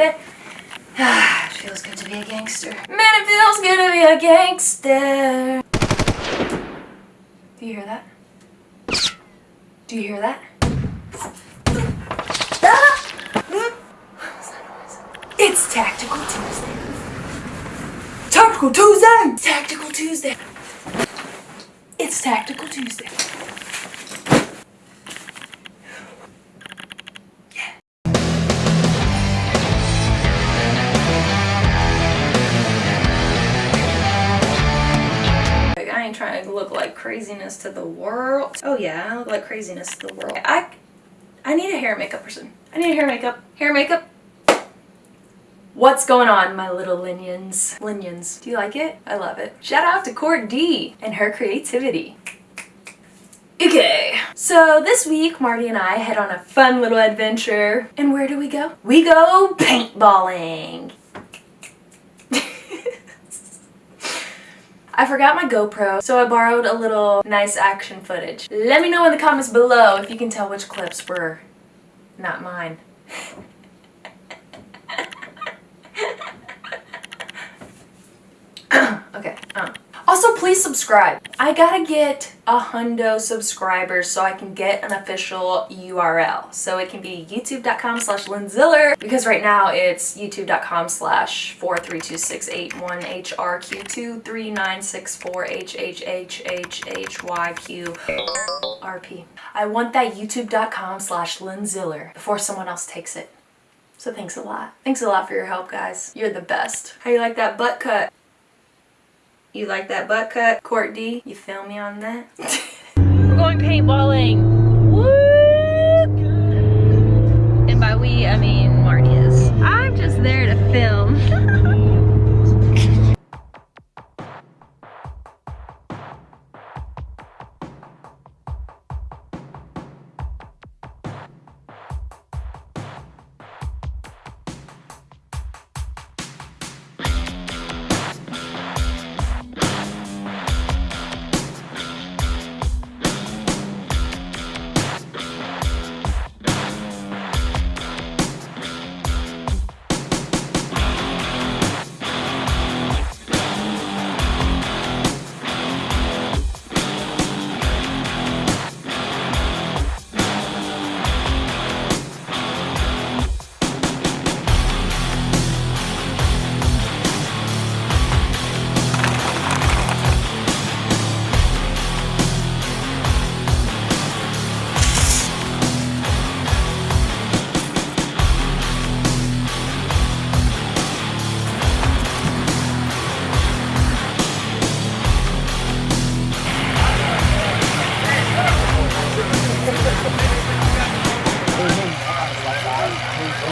baby. Ah, it feels good to be a gangster. Man, it feels good to be a gangster. Do you hear that? Do you hear that? Ah! It's Tactical Tuesday. Tactical Tuesday! Tactical Tuesday. It's Tactical Tuesday. Craziness to the world. Oh yeah, I look like craziness to the world. I, I need a hair makeup person. I need a hair makeup. Hair makeup. What's going on, my little Linions? Linions. Do you like it? I love it. Shout out to Court D and her creativity. Okay, so this week Marty and I head on a fun little adventure. And where do we go? We go paintballing. I forgot my GoPro, so I borrowed a little nice action footage. Let me know in the comments below if you can tell which clips were not mine. Please subscribe. I gotta get a hundo subscribers so I can get an official URL. So it can be youtube.com slash linziller because right now it's youtube.com slash 4326818RQ23964HHHHHYQRP. I want that youtube.com slash linziller before someone else takes it. So thanks a lot. Thanks a lot for your help, guys. You're the best. How you like that butt cut? You like that butt cut? Court D, you feel me on that? We're going paintballing.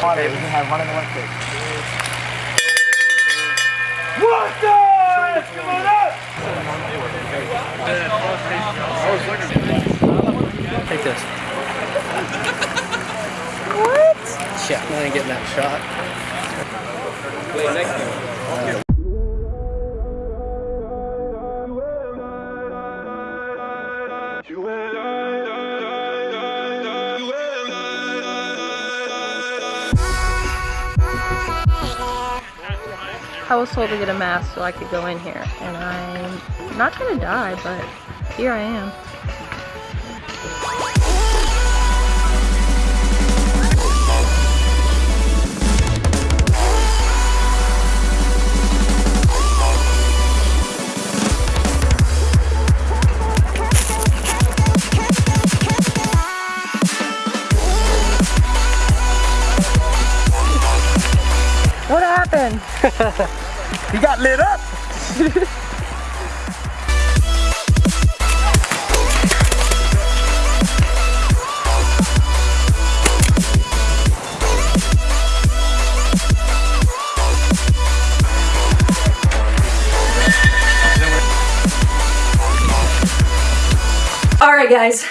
Water, we can have one in the one. What the? Come on up! Take this. what? Yeah, I ain't getting that shot. Wait, next time. I was told to get a mask so I could go in here. And I'm not gonna die, but here I am. he got lit up! Alright guys,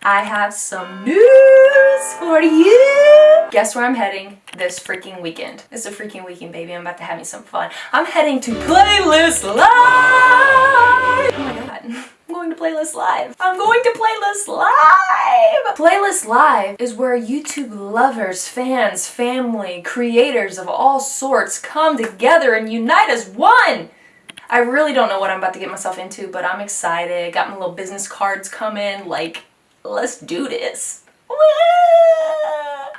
I have some news for you. Guess where I'm heading this freaking weekend? It's a freaking weekend, baby. I'm about to have me some fun. I'm heading to Playlist Live. Oh my god. I'm going to Playlist Live. I'm going to Playlist Live. Playlist Live is where YouTube lovers, fans, family, creators of all sorts come together and unite as one. I really don't know what I'm about to get myself into, but I'm excited. Got my little business cards coming. Like, let's do this.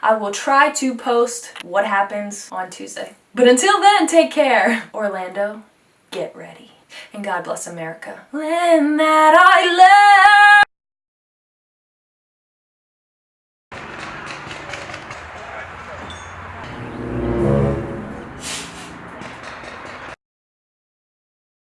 I will try to post what happens on Tuesday. But until then, take care. Orlando, get ready. And God bless America. Land that I love.